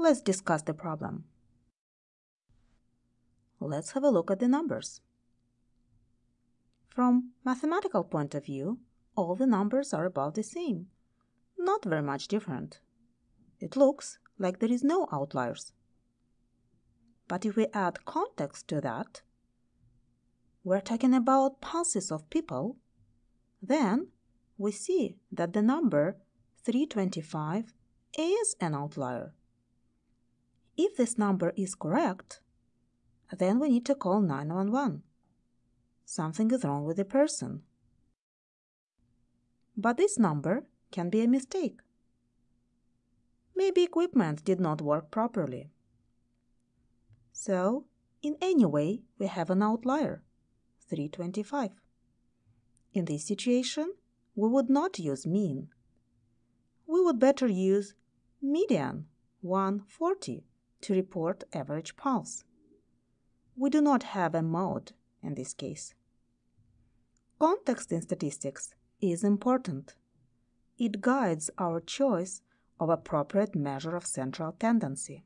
Let's discuss the problem. Let's have a look at the numbers. From mathematical point of view, all the numbers are about the same, not very much different. It looks like there is no outliers. But if we add context to that, we're talking about pulses of people, then we see that the number 325 is an outlier. If this number is correct, then we need to call 911. Something is wrong with the person. But this number can be a mistake. Maybe equipment did not work properly. So, in any way, we have an outlier, 325. In this situation, we would not use mean. We would better use median, 140, to report average pulse. We do not have a mode in this case. Context in statistics is important. It guides our choice of appropriate measure of central tendency.